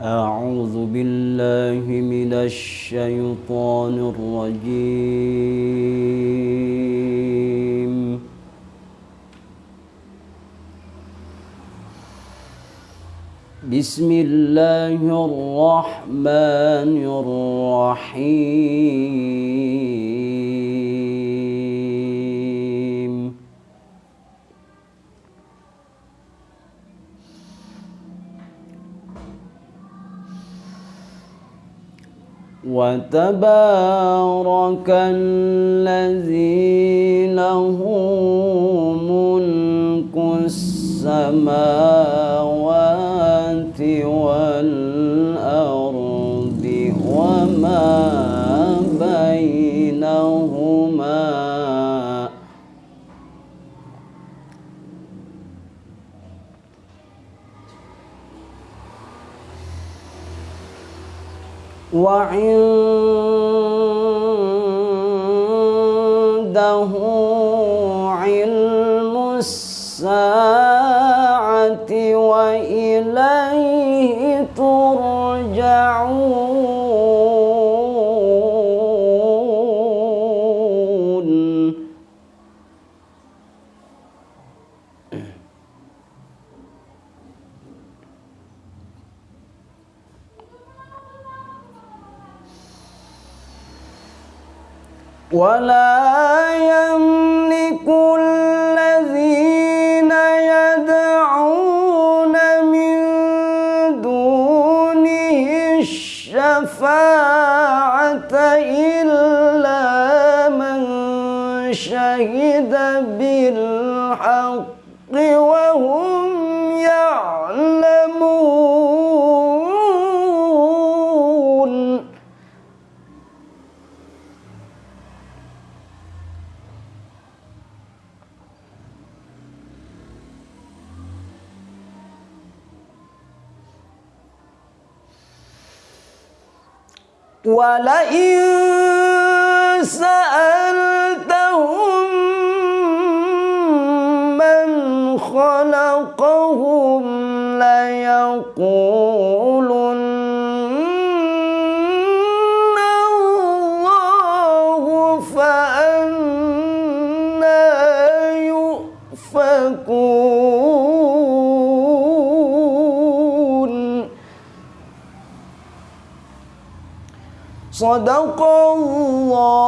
أعوذ بالله من الشيطان الرجيم. بسم الله الرحمن الرحيم. وتبارك الذي له ملك السماوات والأرض وما بينهما وعنده علم الساعة وإليه ولا يملك الذين يدعون من دونه الشفاعة إلا من شهد بالحق وهم يعلمون ولئن سألتهم من خلقهم ليقولن Sadaqallahu